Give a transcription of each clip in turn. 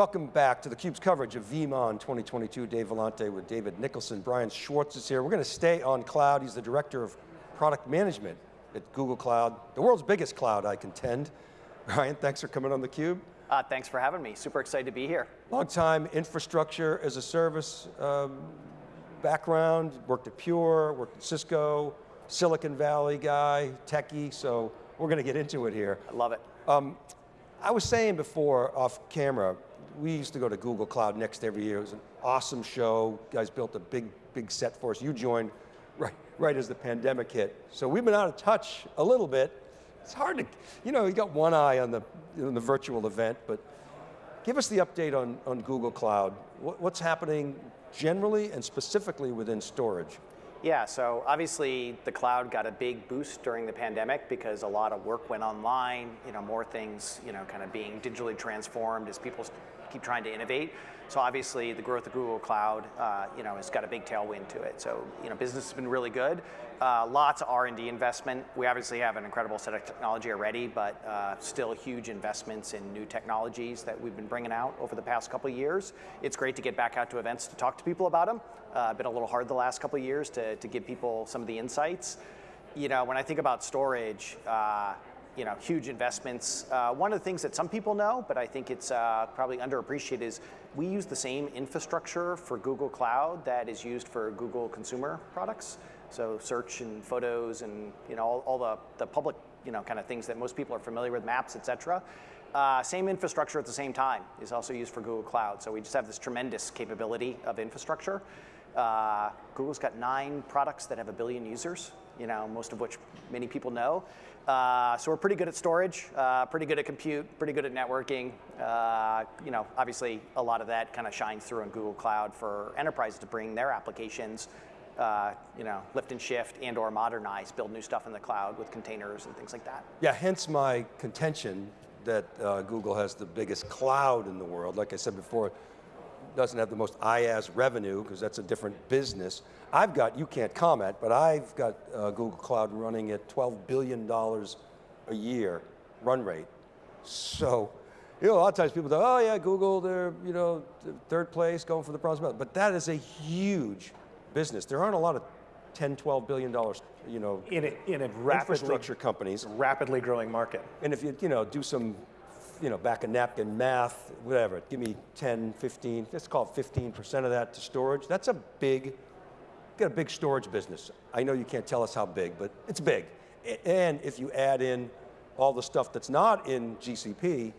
Welcome back to theCUBE's coverage of VeeamON 2022. Dave Vellante with David Nicholson. Brian Schwartz is here. We're going to stay on cloud. He's the Director of Product Management at Google Cloud, the world's biggest cloud, I contend. Brian, thanks for coming on theCUBE. Uh, thanks for having me, super excited to be here. Long time infrastructure as a service um, background, worked at Pure, worked at Cisco, Silicon Valley guy, techie, so we're going to get into it here. I love it. Um, I was saying before off camera, we used to go to Google Cloud Next every year. It was an awesome show. You guys built a big, big set for us. You joined right, right as the pandemic hit. So we've been out of touch a little bit. It's hard to, you know, you got one eye on the, on the virtual event, but give us the update on, on Google Cloud. What, what's happening generally and specifically within storage? Yeah, so obviously the cloud got a big boost during the pandemic because a lot of work went online, you know, more things, you know, kind of being digitally transformed as people keep trying to innovate. So obviously the growth of Google Cloud, uh, you know, has got a big tailwind to it. So, you know, business has been really good. Uh, lots of R&D investment. We obviously have an incredible set of technology already, but uh, still huge investments in new technologies that we've been bringing out over the past couple of years. It's great to get back out to events to talk to people about them. Uh, been a little hard the last couple of years to, to give people some of the insights. You know, when I think about storage, uh, you know, huge investments. Uh, one of the things that some people know, but I think it's uh, probably underappreciated is we use the same infrastructure for Google Cloud that is used for Google consumer products. So search and photos and you know all, all the, the public you know kind of things that most people are familiar with, maps, et cetera. Uh, same infrastructure at the same time is also used for Google Cloud. So we just have this tremendous capability of infrastructure. Uh, Google's got nine products that have a billion users, you know, most of which many people know. Uh, so we're pretty good at storage, uh, pretty good at compute, pretty good at networking. Uh, you know, obviously a lot of that kind of shines through in Google Cloud for enterprises to bring their applications, uh, you know, lift and shift and or modernize, build new stuff in the cloud with containers and things like that. Yeah, hence my contention that uh, Google has the biggest cloud in the world. Like I said before, doesn't have the most IaaS revenue because that's a different business. I've got, you can't comment, but I've got uh, Google Cloud running at $12 billion a year run rate. So, you know, a lot of times people go, oh yeah, Google, they're, you know, third place, going for the bronze medal. But that is a huge business. There aren't a lot of 10, 12 billion dollars, you know, in a, in a rapidly, infrastructure companies. Rapidly growing market. And if you, you know, do some you know, back a napkin math, whatever, give me 10, 15, let's call it 15% of that to storage. That's a big, got a big storage business. I know you can't tell us how big, but it's big. And if you add in all the stuff that's not in GCP,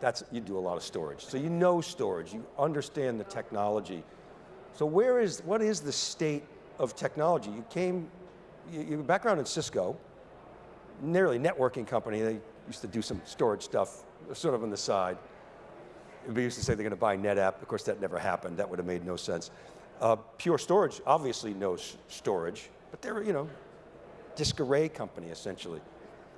that's, you do a lot of storage. So you know storage, you understand the technology. So where is, what is the state of technology? You came, you, your background in Cisco, nearly networking company, they used to do some storage stuff, sort of on the side. We used to say they're going to buy NetApp. Of course, that never happened. That would have made no sense. Uh, Pure Storage obviously knows storage, but they're, you know, disk array company, essentially.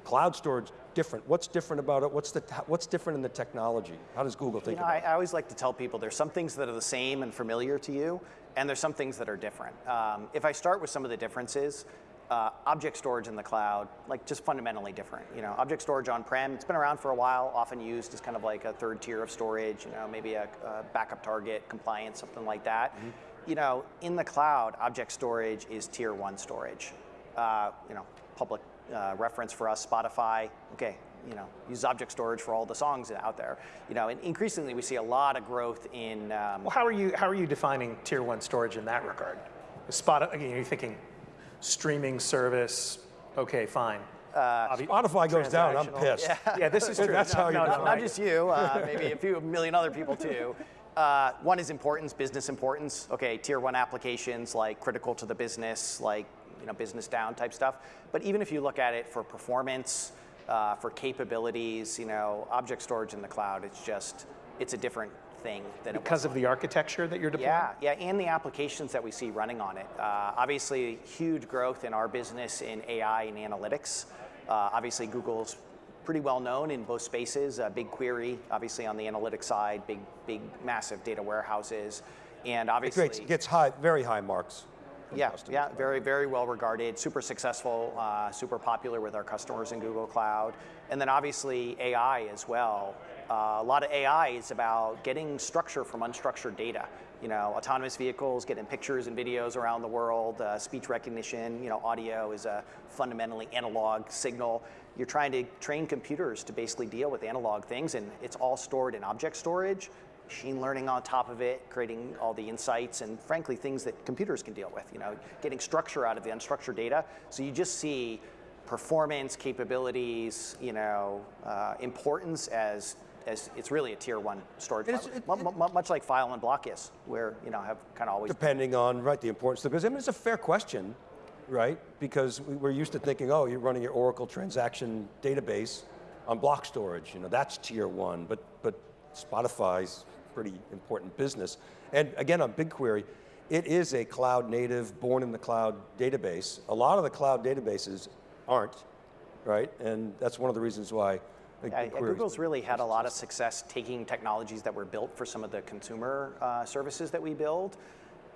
Cloud storage, different. What's different about it? What's, the, what's different in the technology? How does Google think you know, about I, I, always like to tell people there's some things that are the same and familiar to you, and there's some things that are different. Um, if I start with some of the differences, uh, object storage in the cloud, like just fundamentally different. You know, object storage on-prem, it's been around for a while, often used as kind of like a third tier of storage, you know, maybe a, a backup target, compliance, something like that. Mm -hmm. You know, in the cloud, object storage is tier one storage. Uh, you know, public uh, reference for us, Spotify, okay, you know, use object storage for all the songs out there. You know, and increasingly we see a lot of growth in. Um, well, how are you how are you defining tier one storage in that regard? Spotify, again, you're thinking streaming service, okay, fine. Uh, Spotify goes down, I'm pissed. Yeah, yeah this is true. That's no, how no, you not, not just you, uh, maybe a few million other people too. Uh, one is importance, business importance. Okay, tier one applications like critical to the business, like you know, business down type stuff. But even if you look at it for performance, uh, for capabilities, you know, object storage in the cloud, it's just, it's a different thing than because of the architecture that you're deploying. Yeah, yeah, and the applications that we see running on it. Uh, obviously, huge growth in our business in AI and analytics. Uh, obviously, Google's pretty well known in both spaces. Uh, BigQuery, obviously on the analytics side, big, big, massive data warehouses, and obviously it gets high, very high marks. Yeah, customers. yeah, very, very well regarded, super successful, uh, super popular with our customers in Google Cloud. And then obviously AI as well. Uh, a lot of AI is about getting structure from unstructured data. You know, autonomous vehicles, getting pictures and videos around the world, uh, speech recognition, you know, audio is a fundamentally analog signal. You're trying to train computers to basically deal with analog things and it's all stored in object storage machine learning on top of it, creating all the insights and frankly things that computers can deal with, you know, getting structure out of the unstructured data. So you just see performance, capabilities, you know, uh, importance as, as it's really a tier one storage, it's- it- mu- much like file and block is, where, you know, have kind of always Depending on, right, the importance, because I mean, it's a fair question, right? Because we- we're used to thinking, oh, you're running your Oracle transaction database on block storage, you know, that's tier one, but, but Spotify's pretty important business. And again, on BigQuery, it is a cloud native, born in the cloud database. A lot of the cloud databases aren't, right? And that's one of the reasons why I think Yeah, yeah, BigQuery's Google's really had a lot of success taking technologies that were built for some of the consumer uh, services that we build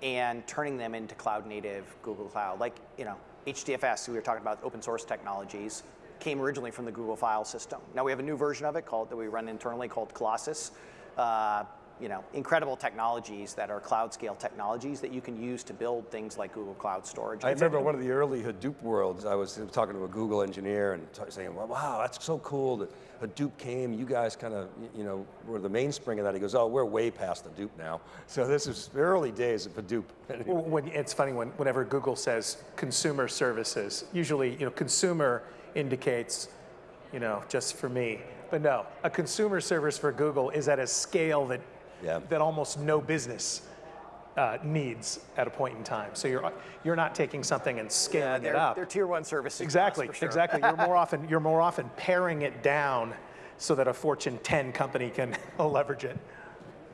and turning them into cloud native Google Cloud. Like, you know, HDFS, we were talking about open source technologies, came originally from the Google file system. Now we have a new version of it called that we run internally called Colossus. Uh, you know, incredible technologies that are cloud scale technologies that you can use to build things like Google Cloud Storage. I remember one of the early Hadoop worlds, I was talking to a Google engineer and saying, well, wow, that's so cool that Hadoop came, you guys kind of, you know, were the mainspring of that. He goes, oh, we're way past Hadoop now. So this is the early days of Hadoop. Well, When, it's funny when, whenever Google says consumer services, usually you know consumer indicates, you know, just for me. But no, a consumer service for Google is at a scale that Yeah. that almost no business uh, needs at a point in time. So you're you're not taking something and scaling they're, it up. they're tier one services. Exactly, for sure. exactly. You're more often you're more often paring it down so that a Fortune 10 company can leverage it.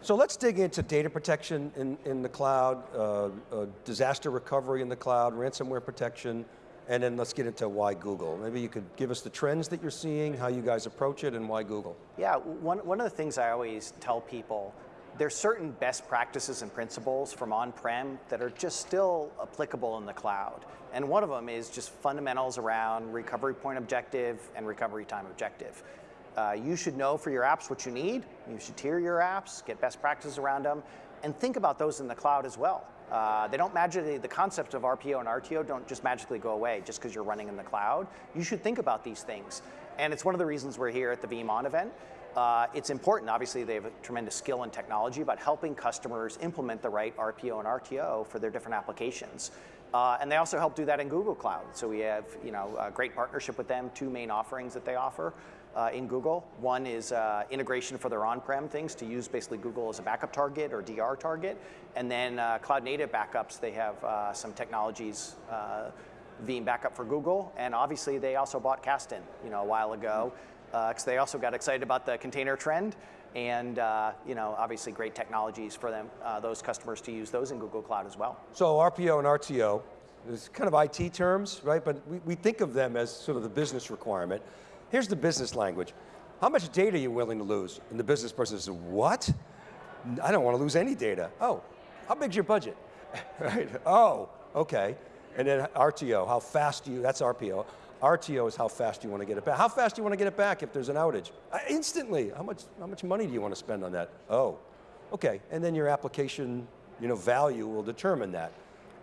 So let's dig into data protection in, in the cloud, uh, uh, disaster recovery in the cloud, ransomware protection, and then let's get into why Google. Maybe you could give us the trends that you're seeing, how you guys approach it, and why Google. Yeah, one, one of the things I always tell people, there's certain best practices and principles from on-prem that are just still applicable in the cloud. And one of them is just fundamentals around recovery point objective and recovery time objective. Uh, you should know for your apps what you need. You should tier your apps, get best practices around them, and think about those in the cloud as well. Uh, they don't magically, the concept of RPO and RTO don't just magically go away just because you're running in the cloud. You should think about these things. And it's one of the reasons we're here at the VeeamON event. Uh, it's important, obviously they have a tremendous skill in technology about helping customers implement the right RPO and RTO for their different applications. Uh, and they also help do that in Google Cloud. So we have you know, a great partnership with them, two main offerings that they offer uh, in Google. One is uh, integration for their on-prem things to use basically Google as a backup target or DR target. And then uh, cloud native backups, they have uh, some technologies, uh, Veeam backup for Google. And obviously they also bought Kasten you know, a while ago because they also got excited about the container trend. And uh, you know, obviously great technologies for them, uh, those customers to use those in Google Cloud as well. So RPO and RTO, is kind of IT terms, right? But we, we think of them as sort of the business requirement. Here's the business language. How much data are you willing to lose? And the business person says, what? I don't want to lose any data. Oh, how big's your budget? right? Oh, okay. And then RTO, how fast do you, that's RPO. RTO is how fast you want to get it back. How fast do you want to get it back if there's an outage? Uh, instantly. How much, how much money do you want to spend on that? Oh, okay. And then your application you know, value will determine that.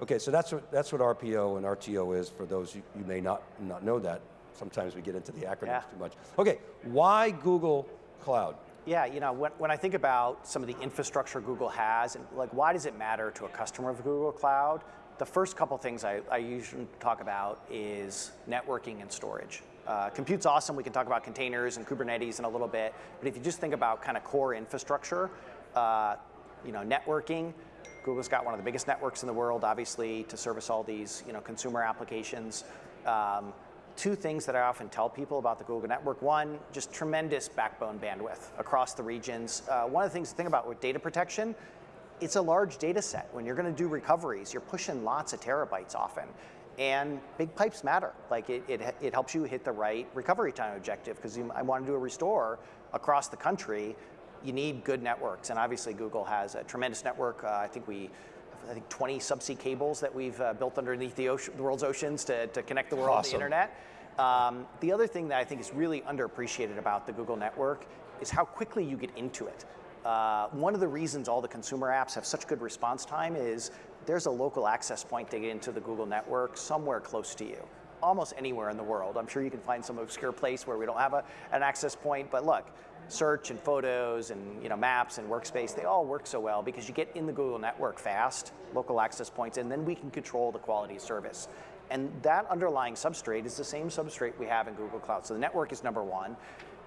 Okay, so that's what, that's what RPO and RTO is for those you, you may not, not know that. Sometimes we get into the acronyms Yeah. too much. Okay, why Google Cloud? Yeah, you know, when, when I think about some of the infrastructure Google has, and like why does it matter to a customer of Google Cloud? The first couple things I, I usually talk about is networking and storage. Uh, compute's awesome, we can talk about containers and Kubernetes in a little bit, but if you just think about kind of core infrastructure, uh, you know, networking, Google's got one of the biggest networks in the world, obviously, to service all these, you know, consumer applications. Um, two things that I often tell people about the Google network. One, just tremendous backbone bandwidth across the regions. Uh, one of the things to think about with data protection, it's a large data set. When you're going to do recoveries, you're pushing lots of terabytes often. And big pipes matter. Like it, it, it helps you hit the right recovery time objective because I want to do a restore across the country. You need good networks. And obviously Google has a tremendous network. Uh, I think we I think 20 subsea cables that we've uh, built underneath the, ocean, the world's oceans to, to connect the world to the internet. Um, the other thing that I think is really underappreciated about the Google network is how quickly you get into it. Uh, one of the reasons all the consumer apps have such good response time is there's a local access point to get into the Google network somewhere close to you. Almost anywhere in the world. I'm sure you can find some obscure place where we don't have a, an access point, but look, search and photos and you know maps and workspace, they all work so well because you get in the Google network fast, local access points, and then we can control the quality of service. And that underlying substrate is the same substrate we have in Google Cloud. So the network is number one.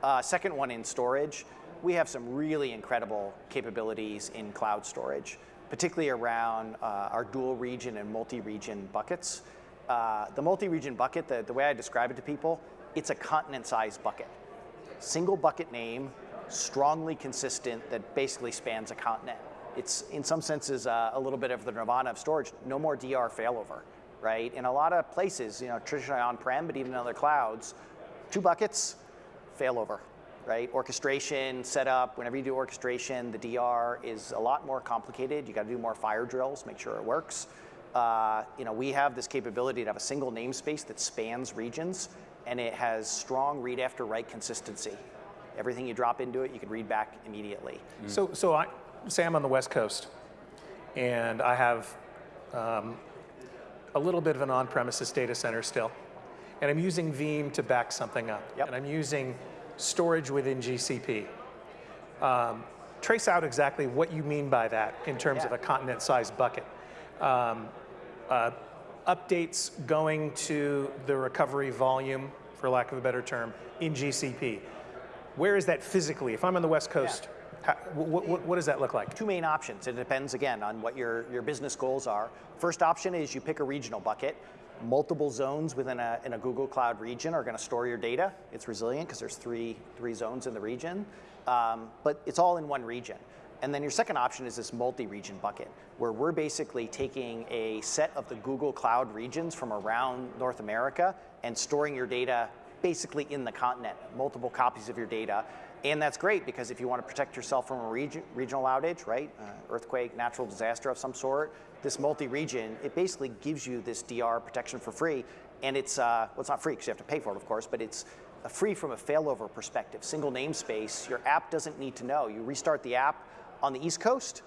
Uh, second one in storage, we have some really incredible capabilities in cloud storage, particularly around uh, our dual region and multi-region buckets. Uh, the multi-region bucket, the, the way I describe it to people, it's a continent-sized bucket. Single bucket name, strongly consistent, that basically spans a continent. It's in some senses uh, a little bit of the nirvana of storage. No more DR failover, right? In a lot of places, you know, traditionally on-prem, but even in other clouds, two buckets, failover, right? Orchestration, setup, whenever you do orchestration, the DR is a lot more complicated. You got to do more fire drills, make sure it works. Uh, you know, we have this capability to have a single namespace that spans regions, and it has strong read after write consistency. Everything you drop into it, you can read back immediately. So, so I, say I'm on the West Coast, and I have um, a little bit of an on-premises data center still, and I'm using Veeam to back something up, Yep. and I'm using storage within GCP. Um, trace out exactly what you mean by that in terms of a continent-sized bucket. Um, uh, updates going to the recovery volume, for lack of a better term, in GCP. Where is that physically? If I'm on the West Coast, how, what, what, what does that look like? Two main options. It depends again on what your, your business goals are. First option is you pick a regional bucket. Multiple zones within a, in a Google Cloud region are going to store your data. It's resilient because there's three, three zones in the region, um, but it's all in one region. And then your second option is this multi-region bucket, where we're basically taking a set of the Google Cloud regions from around North America and storing your data basically in the continent, multiple copies of your data. And that's great because if you want to protect yourself from a region, regional outage, right, uh, earthquake, natural disaster of some sort, this multi-region, it basically gives you this DR protection for free. And it's, uh, well, it's not free because you have to pay for it, of course, but it's free from a failover perspective. Single namespace, your app doesn't need to know. You restart the app on the East Coast,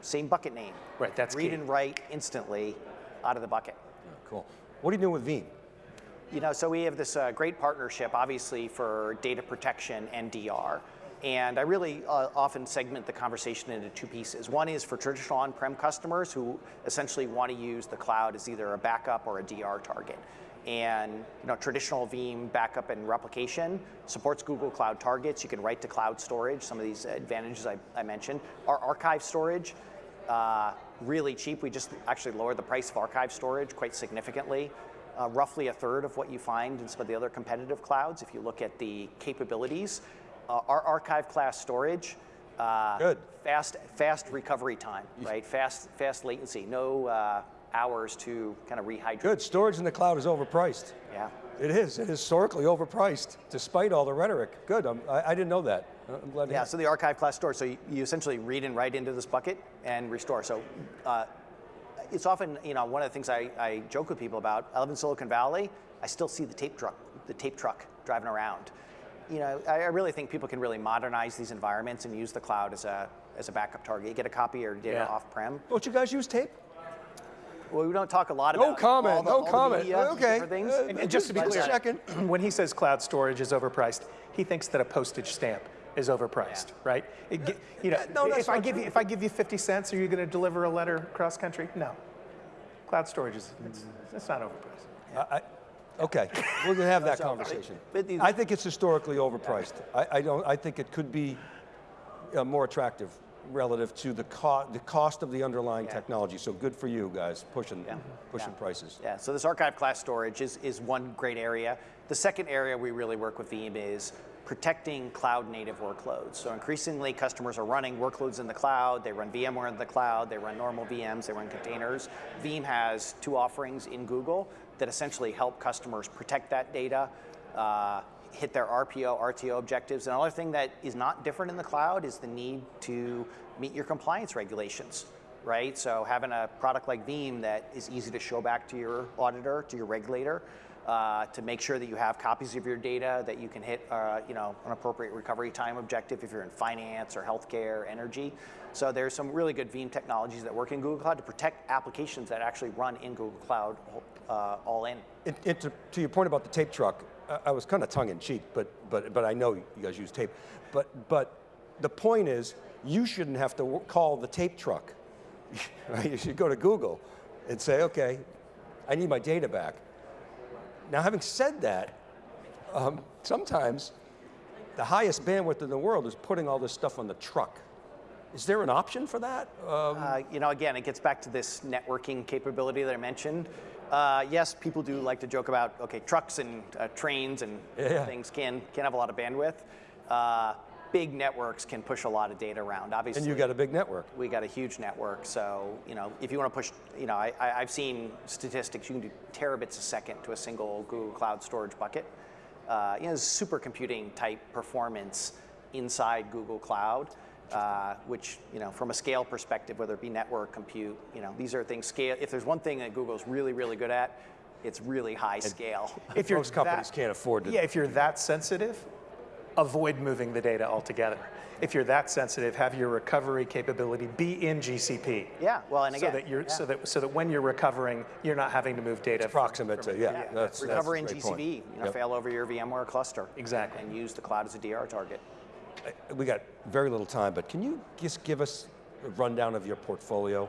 same bucket name. Right, that's Read key. and write instantly out of the bucket. Cool. What are you doing with Veeam? You know, so we have this uh, great partnership, obviously, for data protection and DR. And I really uh, often segment the conversation into two pieces. One is for traditional on-prem customers who essentially want to use the cloud as either a backup or a DR target. And you know, traditional Veeam backup and replication supports Google Cloud targets. You can write to cloud storage, some of these advantages I, I mentioned. Our archive storage, uh, really cheap. We just actually lowered the price of archive storage quite significantly. Uh, roughly a third of what you find in some of the other competitive clouds if you look at the capabilities. Uh, our archive class storage, uh, Good. fast fast recovery time, right? Fast fast latency, no uh, hours to kind of rehydrate. Good. Storage in the cloud is overpriced. Yeah. It is. It is historically overpriced, despite all the rhetoric. Good. I'm, I, I didn't know that. I'm glad Yeah, so the archive class storage, so you, you essentially read and write into this bucket and restore. So uh, it's often, you know, one of the things I, I joke with people about, I live in Silicon Valley, I still see the tape truck, the tape truck driving around. You know, I, I really think people can really modernize these environments and use the cloud as a, as a backup target. You get a copy or data Yeah. off-prem. Don't you guys use tape? Well, we don't talk a lot about No about comment, all the, no all the comment. media, Okay. things. Uh, And, and just to be clear, checking. when he says cloud storage is overpriced, he thinks that a postage stamp is overpriced, right? It you know, No, if I give true. you if I give you 50 cents, are you going to deliver a letter cross country? No. Cloud storage is it's, it's not overpriced. I, I, okay, we're gonna have that conversation. I think it's historically overpriced. I, I don't. I think it could be uh, more attractive relative to the cost, the cost of the underlying technology. So good for you guys pushing, Yeah. pushing Yeah. prices. Yeah, so this archive class storage is, is one great area. The second area we really work with Veeam is protecting cloud native workloads. So increasingly customers are running workloads in the cloud, they run VMware in the cloud, they run normal VMs, they run containers. Veeam has two offerings in Google that essentially help customers protect that data, uh, hit their RPO, RTO objectives. Another thing that is not different in the cloud is the need to meet your compliance regulations right? So having a product like Veeam that is easy to show back to your auditor, to your regulator, uh, to make sure that you have copies of your data, that you can hit, uh, you know, an appropriate recovery time objective if you're in finance or healthcare, energy. So there's some really good Veeam technologies that work in Google Cloud to protect applications that actually run in Google Cloud uh, all in. It, it, to, to your point about the tape truck, I, was kind of tongue in cheek, but, but, but I know you guys use tape. But, but the point is, you shouldn't have to call the tape truck. You should go to Google and say, okay, I need my data back. Now, having said that, um, sometimes the highest bandwidth in the world is putting all this stuff on the truck. Is there an option for that? Um, Uh, you know, again, it gets back to this networking capability that I mentioned. Uh, yes, people do like to joke about okay, trucks and uh, trains and Yeah. things can can have a lot of bandwidth. Uh, big networks can push a lot of data around. Obviously, and you got a big network. we got a huge network. So you know, if you want to push, you know, I, I, I've seen statistics. You can do terabits a second to a single Google Cloud storage bucket. Uh, you know, supercomputing type performance inside Google Cloud. Uh, which you know, from a scale perspective, whether it be network, compute, you know, these are things scale. If there's one thing that Google's really, really good at, it's really high scale. If you're Most companies that- can't afford to. Yeah, if you're that sensitive, avoid moving the data altogether. If you're that sensitive, have your recovery capability be in GCP. Yeah, well, and again, so that you're yeah. so that so that when you're recovering, you're not having to move data. from- Proximate to, yeah. Yeah, That's, recover in that's a great point. GCP, you know, Yep. fail over your VMware cluster. Exactly. And use the cloud as a DR target. We got very little time, but can you just give us a rundown of your portfolio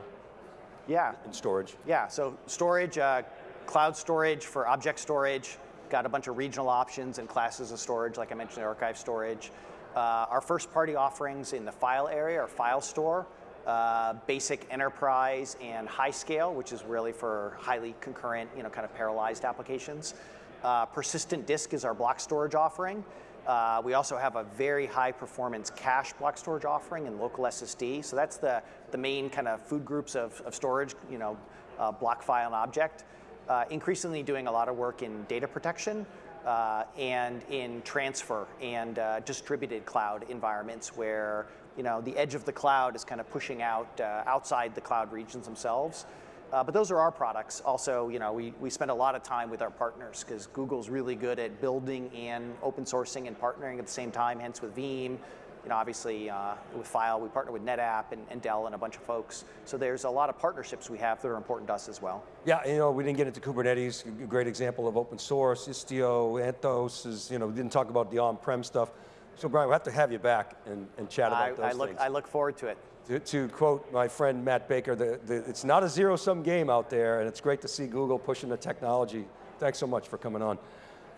Yeah, in storage? yeah. So storage, uh, cloud storage for object storage. Got a bunch of regional options and classes of storage, like I mentioned, archive storage. Uh, our first party offerings in the file area or Filestore, uh, basic enterprise and high scale, which is really for highly concurrent, you know, kind of parallelized applications. Uh, persistent disk is our block storage offering. Uh, we also have a very high performance cache block storage offering and local SSD. So that's the, the main kind of food groups of, of storage, you know, uh, block file and object. Uh, increasingly doing a lot of work in data protection uh, and in transfer and uh, distributed cloud environments where you know the edge of the cloud is kind of pushing out uh, outside the cloud regions themselves. Uh, but those are our products. Also, you know, we, we spend a lot of time with our partners because Google's really good at building and open sourcing and partnering at the same time. Hence, with Veeam, you know, obviously uh, with File, we partner with NetApp and, and Dell and a bunch of folks. So there's a lot of partnerships we have that are important to us as well. Yeah, you know, we didn't get into Kubernetes, a great example of open source, Istio, Anthos is, you know, we didn't talk about the on-prem stuff. So Brian, we'll have to have you back and, and chat about I, those I look things. I look forward to it. To, quote my friend Matt Baker, the, the, it's not a zero-sum game out there, and it's great to see Google pushing the technology. Thanks so much for coming on.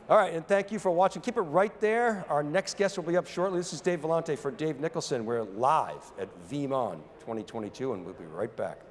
All right, and thank you for watching. Keep it right there. Our next guest will be up shortly. This is Dave Vellante for Dave Nicholson. We're live at VeeamON 2022, and we'll be right back.